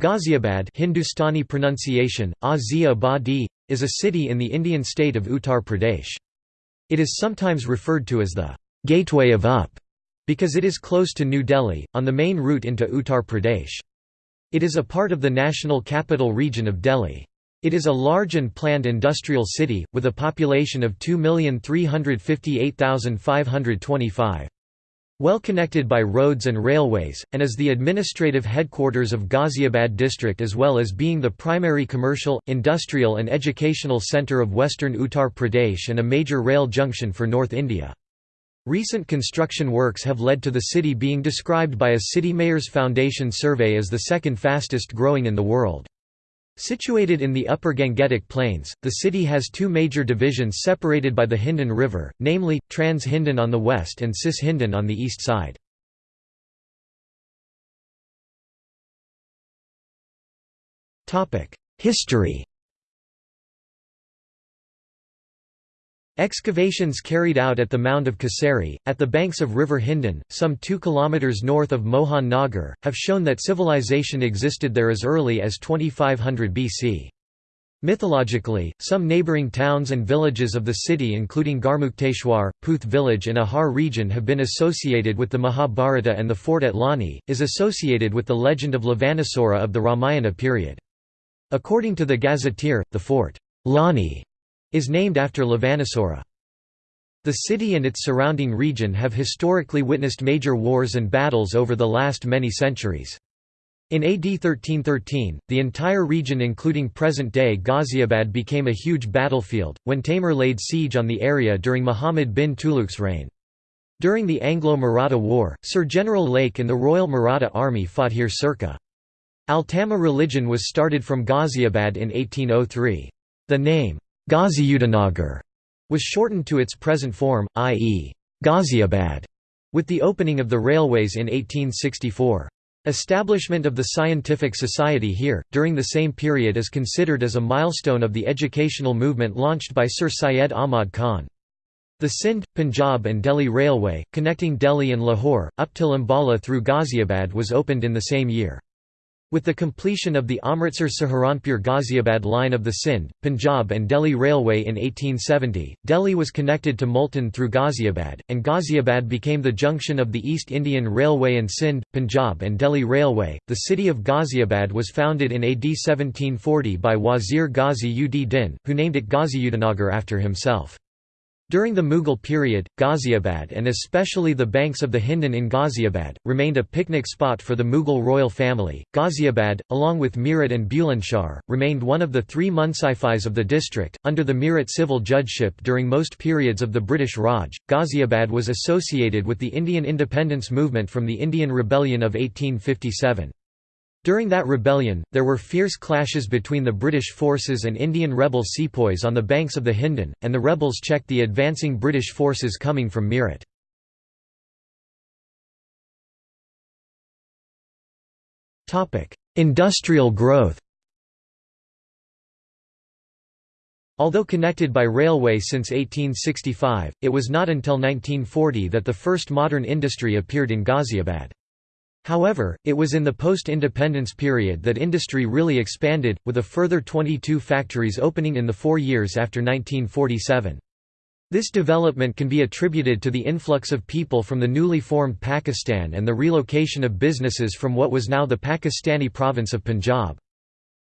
Ghaziabad Hindustani pronunciation, is a city in the Indian state of Uttar Pradesh. It is sometimes referred to as the «gateway of UP» because it is close to New Delhi, on the main route into Uttar Pradesh. It is a part of the national capital region of Delhi. It is a large and planned industrial city, with a population of 2,358,525. Well connected by roads and railways, and is the administrative headquarters of Ghaziabad district as well as being the primary commercial, industrial and educational centre of western Uttar Pradesh and a major rail junction for North India. Recent construction works have led to the city being described by a City Mayors Foundation survey as the second fastest growing in the world. Situated in the upper Gangetic Plains, the city has two major divisions separated by the Hindon River, namely, Trans Hindon on the west and Cis Hindon on the east side. History Excavations carried out at the mound of Kasari, at the banks of River Hindon, some 2 km north of Mohan Nagar, have shown that civilization existed there as early as 2500 BC. Mythologically, some neighbouring towns and villages of the city including Garmukteshwar, Puth village and Ahar region have been associated with the Mahabharata and the fort at Loni, is associated with the legend of Lavanasura of the Ramayana period. According to the gazetteer, the fort Loni is named after Lavanasura. The city and its surrounding region have historically witnessed major wars and battles over the last many centuries. In AD 1313, the entire region including present-day Ghaziabad became a huge battlefield, when Taimur laid siege on the area during Muhammad bin Tughlaq's reign. During the Anglo-Maratha War, Sir General Lake and the Royal Maratha Army fought here circa. Altama religion was started from Ghaziabad in 1803. The name, Ghaziuddinnagar was shortened to its present form, i.e. Ghaziabad, with the opening of the railways in 1864. Establishment of the Scientific Society here, during the same period is considered as a milestone of the educational movement launched by Sir Syed Ahmad Khan. The Sindh, Punjab and Delhi Railway, connecting Delhi and Lahore, up till Ambala through Ghaziabad was opened in the same year. With the completion of the Amritsar-Saharanpur Ghaziabad line of the Sindh, Punjab and Delhi Railway in 1870, Delhi was connected to Multan through Ghaziabad, and Ghaziabad became the junction of the East Indian Railway and Sindh, Punjab and Delhi Railway. The city of Ghaziabad was founded in AD 1740 by Wazir Ghazi ud Din, who named it Ghaziuddinnagar after himself. During the Mughal period, Ghaziabad and especially the banks of the Hindon in Ghaziabad, remained a picnic spot for the Mughal royal family. Ghaziabad, along with Meerut and Bulandshahr, remained one of the three munsifis of the district. Under the Meerut civil judgeship during most periods of the British Raj, Ghaziabad was associated with the Indian independence movement from the Indian Rebellion of 1857. During that rebellion, there were fierce clashes between the British forces and Indian rebel sepoys on the banks of the Hindon, and the rebels checked the advancing British forces coming from Meerut. Industrial growth Although connected by railway since 1865, it was not until 1940 that the first modern industry appeared in Ghaziabad. However, it was in the post-independence period that industry really expanded, with a further 22 factories opening in the four years after 1947. This development can be attributed to the influx of people from the newly formed Pakistan and the relocation of businesses from what was now the Pakistani province of Punjab.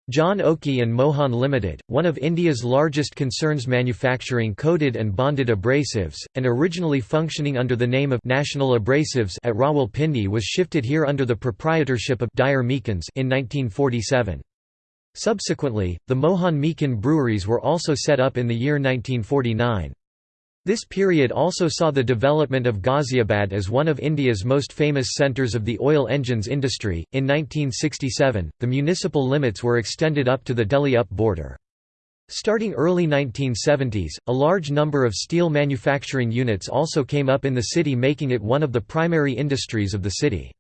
John Oakey and Mohan Limited, one of India's largest concerns manufacturing coated and bonded abrasives, and originally functioning under the name of National Abrasives at Rawalpindi was shifted here under the proprietorship of Dyer Meakins in 1947. Subsequently, the Mohan Meakin breweries were also set up in the year 1949. This period also saw the development of Ghaziabad as one of India's most famous centres of the oil engines industry. In 1967, the municipal limits were extended up to the Delhi UP border. Starting early 1970s, a large number of steel manufacturing units also came up in the city making it one of the primary industries of the city.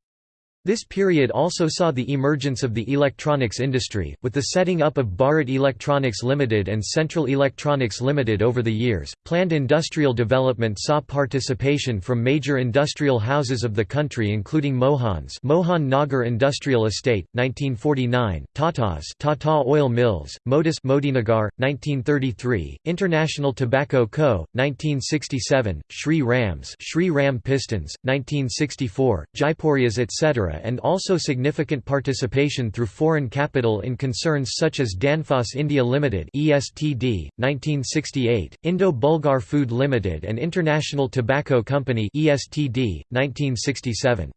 This period also saw the emergence of the electronics industry, with the setting up of Bharat Electronics Limited and Central Electronics Limited over the years. Planned industrial development saw participation from major industrial houses of the country including Mohans Mohan Nagar Industrial Estate, 1949, Tatas Tata Oil Mills, Modis Modinagar, 1933, International Tobacco Co., 1967, Shri Rams Shri Ram Pistons, 1964, Jaipurias etc and also significant participation through foreign capital in concerns such as Danfoss India Limited (ESTD) 1968, Indo-Bulgar Food Limited and International Tobacco Company (ESTD) 1967.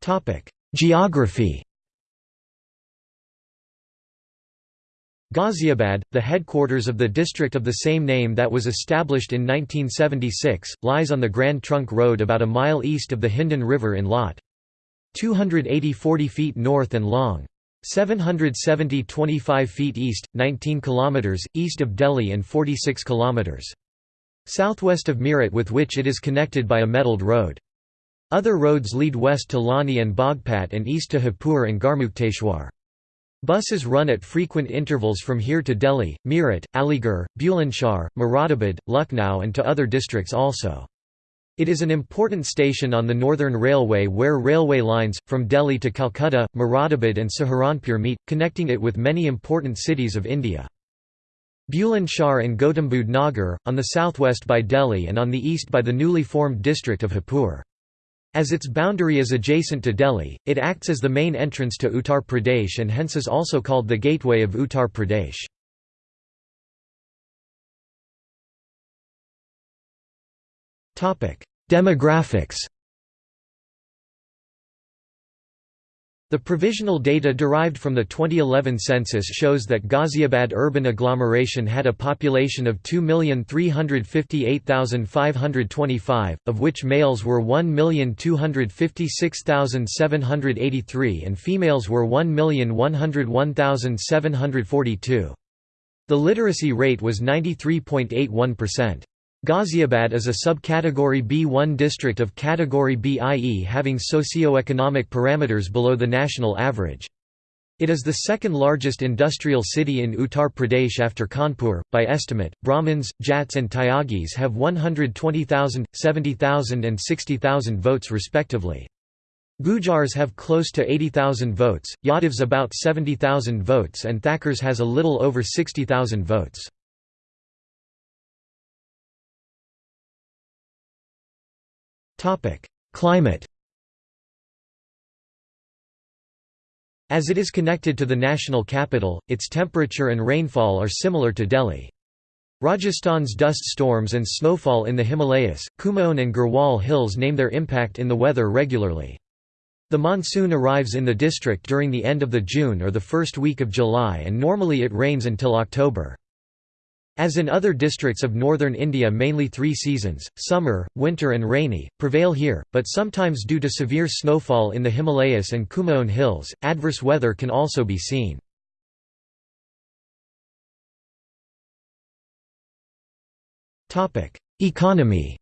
Topic: Geography Ghaziabad, the headquarters of the district of the same name that was established in 1976, lies on the Grand Trunk Road about a mile east of the Hindon River in Lot. 280 40 feet north and long. 770 25 feet east, 19 kilometers east of Delhi and 46 kilometers southwest of Meerut with which it is connected by a metalled road. Other roads lead west to Loni and Bagpat and east to Hapur and Garmukteshwar. Buses run at frequent intervals from here to Delhi, Meerut, Aligarh, Bulandshahr, Moradabad, Lucknow and to other districts also. It is an important station on the Northern Railway where railway lines, from Delhi to Calcutta, Moradabad and Saharanpur meet, connecting it with many important cities of India. Bulandshahr and Gautambuddh Nagar, on the southwest by Delhi and on the east by the newly formed district of Hapur. As its boundary is adjacent to Delhi, it acts as the main entrance to Uttar Pradesh and hence is also called the Gateway of Uttar Pradesh. Demographics The provisional data derived from the 2011 census shows that Ghaziabad urban agglomeration had a population of 2,358,525, of which males were 1,256,783 and females were 1,101,742. The literacy rate was 93.81%. Ghaziabad is a subcategory B1 district of category B i.e. having socio-economic parameters below the national average. It is the second largest industrial city in Uttar Pradesh after Kanpur. By estimate, Brahmins, Jats, and Tyagis have 120,000, 70,000, and 60,000 votes respectively. Gujars have close to 80,000 votes, Yadavs about 70,000 votes, and Thakurs has a little over 60,000 votes. Climate As it is connected to the national capital, its temperature and rainfall are similar to Delhi. Rajasthan's dust storms and snowfall in the Himalayas, Kumaon and Garhwal hills name their impact in the weather regularly. The monsoon arrives in the district during the end of the June or the first week of July and normally it rains until October. As in other districts of northern India mainly three seasons, summer, winter and rainy, prevail here, but sometimes due to severe snowfall in the Himalayas and Kumaon hills, adverse weather can also be seen. Economy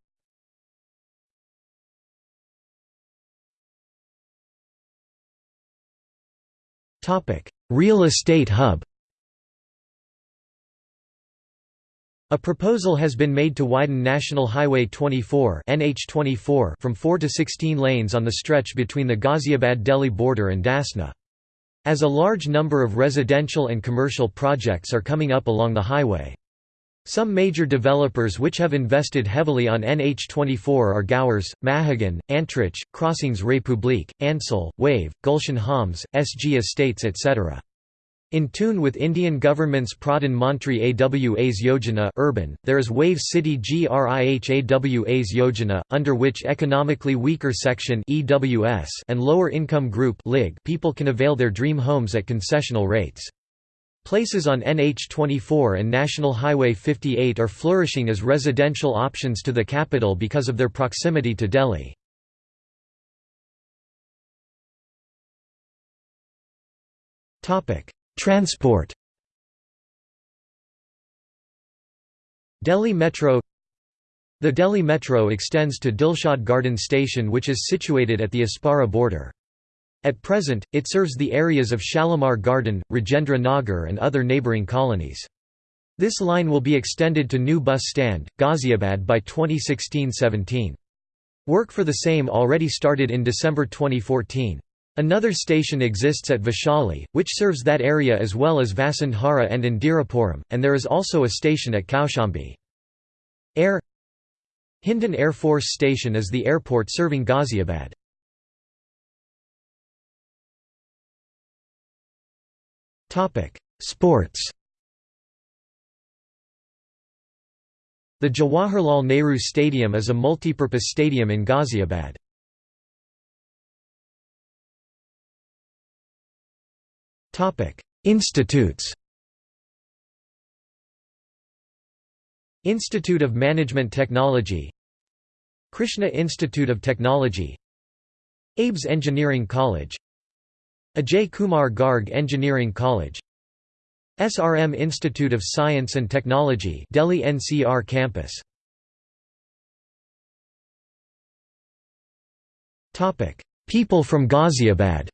Real estate hub A proposal has been made to widen National Highway 24 NH24 from 4 to 16 lanes on the stretch between the Ghaziabad-Delhi border and Dasna. As a large number of residential and commercial projects are coming up along the highway. Some major developers which have invested heavily on NH24 are Gaurs, Mahagun, Antriksh, Crossings Republique, Ansal, Wave, Gulshan Homes, SG Estates etc. In tune with Indian government's Pradhan Mantri Awas Yojana urban, there is Wave City GRIH Awas Yojana, under which economically weaker section EWS and lower income group LIG people can avail their dream homes at concessional rates. Places on NH24 and National Highway 58 are flourishing as residential options to the capital because of their proximity to Delhi. Topic Transport Delhi Metro The Delhi Metro extends to Dilshad Garden Station which is situated at the Apsara border. At present, it serves the areas of Shalimar Garden, Rajendra Nagar and other neighbouring colonies. This line will be extended to New Bus Stand, Ghaziabad by 2016–17. Work for the same already started in December 2014. Another station exists at Vaishali, which serves that area as well as Vasundhara and Indirapuram, and there is also a station at Kaushambi. Air Hindon Air Force Station is the airport serving Ghaziabad. Sports The Jawaharlal Nehru Stadium is a multipurpose stadium in Ghaziabad. Institutes. Institute of Management Technology. Krishna Institute of Technology. ABES Engineering College. Ajay Kumar Garg Engineering College. SRM Institute of Science and Technology Delhi NCR campus. People from Ghaziabad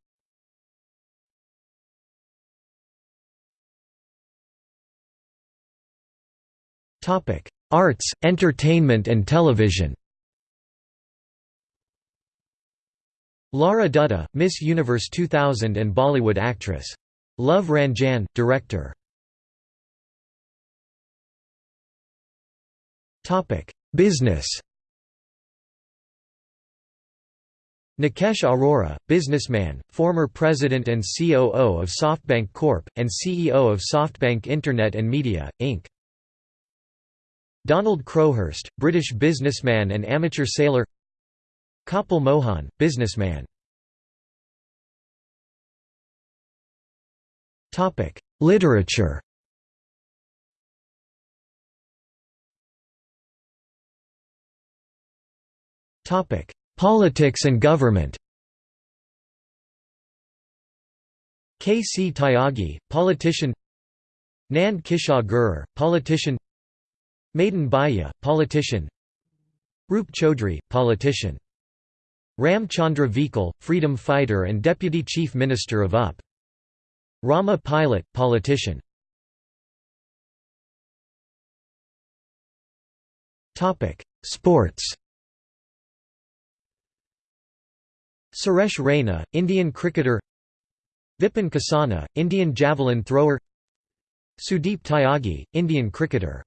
Arts, entertainment and television Lara Dutta, Miss Universe 2000 and Bollywood actress. Love Ranjan, director. Topic: Business Nikesh Arora, businessman, former president and COO of SoftBank Corp., and CEO of SoftBank Internet and Media, Inc. Donald Crowhurst, British businessman and amateur sailor Kapil Mohan, businessman Literature Topic: Politics and government K. C. Tyagi, politician Nand Kishore politician Madan Bhaiya, politician. Roop Chaudhary, politician. Ram Chandra Vikal, freedom fighter and Deputy Chief Minister of UP. Rama Pilot, politician. Sports. Suresh Raina, Indian cricketer. Vipin Kasana, Indian javelin thrower. Sudeep Tyagi, Indian cricketer